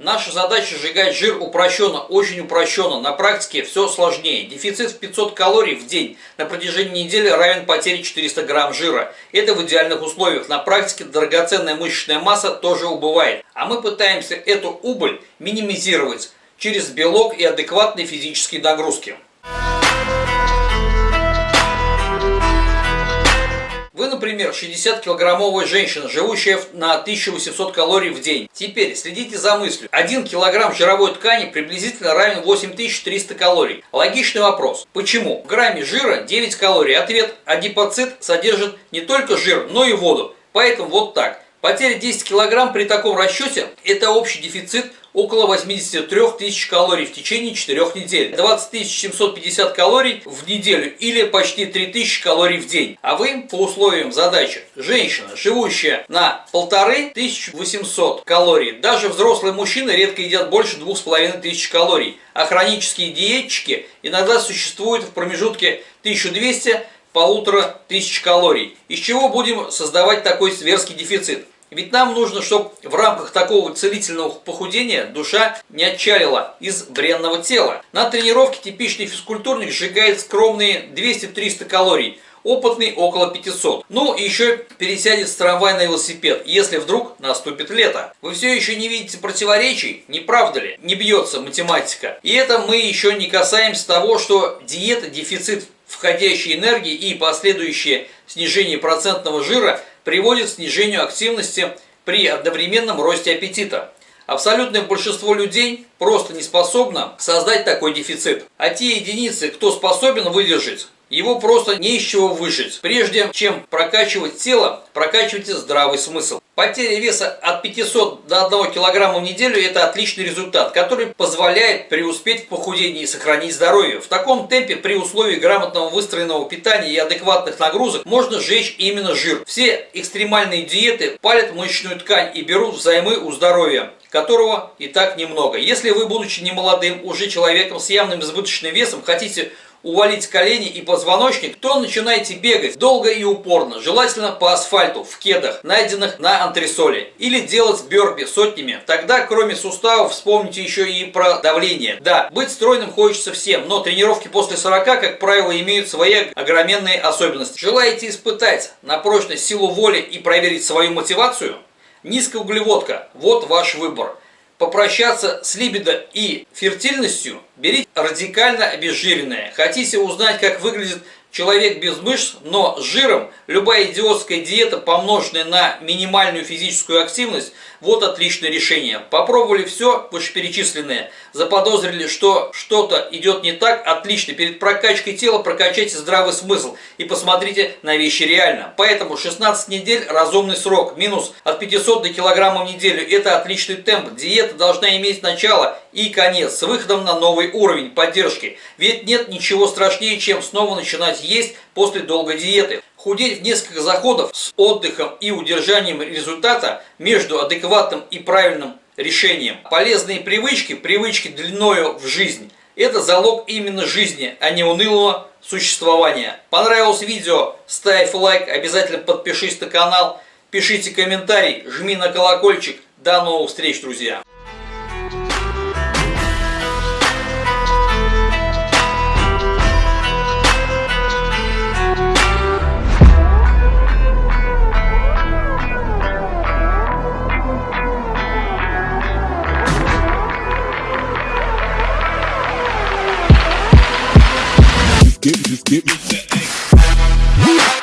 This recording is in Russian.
Наша задача сжигать жир упрощенно, очень упрощенно. На практике все сложнее. Дефицит в 500 калорий в день на протяжении недели равен потере 400 грамм жира. Это в идеальных условиях. На практике драгоценная мышечная масса тоже убывает. А мы пытаемся эту убыль минимизировать через белок и адекватные физические нагрузки. Например, 60-килограммовая женщина, живущая на 1800 калорий в день. Теперь следите за мыслью. 1 килограмм жировой ткани приблизительно равен 8300 калорий. Логичный вопрос. Почему? В грамме жира 9 калорий. Ответ. Адипоцит содержит не только жир, но и воду. Поэтому вот так. Потеря 10 килограмм при таком расчете – это общий дефицит около 83 тысяч калорий в течение 4 недель. 20 750 калорий в неделю или почти 3000 калорий в день. А вы по условиям задачи женщина, живущая на 1500 калорий, даже взрослые мужчины редко едят больше 2500 калорий. А хронические диетчики иногда существуют в промежутке 1200 полутора тысяч калорий. Из чего будем создавать такой зверский дефицит? Ведь нам нужно, чтобы в рамках такого целительного похудения душа не отчалила из бренного тела. На тренировке типичный физкультурник сжигает скромные 200-300 калорий, опытный около 500. Ну и еще пересядет с трамвая на велосипед, если вдруг наступит лето. Вы все еще не видите противоречий, не правда ли? Не бьется математика. И это мы еще не касаемся того, что диета, дефицит входящей энергии и последующее снижение процентного жира – приводит к снижению активности при одновременном росте аппетита. Абсолютное большинство людей просто не способно создать такой дефицит. А те единицы, кто способен выдержать, его просто не из чего выжить. Прежде чем прокачивать тело, прокачивайте здравый смысл. Потеря веса от 500 до 1 кг в неделю – это отличный результат, который позволяет преуспеть в похудении и сохранить здоровье. В таком темпе при условии грамотного выстроенного питания и адекватных нагрузок можно сжечь именно жир. Все экстремальные диеты палят мышечную ткань и берут взаймы у здоровья которого и так немного. Если вы, будучи немолодым, уже человеком с явным избыточным весом, хотите увалить колени и позвоночник, то начинайте бегать долго и упорно, желательно по асфальту, в кедах, найденных на антресоле. Или делать бёрпи сотнями. Тогда, кроме суставов, вспомните еще и про давление. Да, быть стройным хочется всем, но тренировки после 40, как правило, имеют свои огроменные особенности. Желаете испытать на прочность силу воли и проверить свою мотивацию? Низкая углеводка – вот ваш выбор попрощаться с либидо и фертильностью, берите радикально обезжиренное. Хотите узнать, как выглядит человек без мышц, но с жиром, любая идиотская диета, помноженная на минимальную физическую активность, вот отличное решение. Попробовали все вышеперечисленное, заподозрили, что что-то идет не так, отлично. Перед прокачкой тела прокачайте здравый смысл и посмотрите на вещи реально. Поэтому 16 недель разумный срок, минус от 500 до килограмма в неделю. Это отличный темп. Диета должна иметь начало и конец с выходом на новый уровень поддержки. Ведь нет ничего страшнее, чем снова начинать есть после долгой диеты. Худеть в несколько заходов с отдыхом и удержанием результата между адекватным и правильным решением. Полезные привычки, привычки длиною в жизнь – это залог именно жизни, а не унылого существования. Понравилось видео? Ставь лайк, обязательно подпишись на канал, пишите комментарий, жми на колокольчик. До новых встреч, друзья! get, just get me.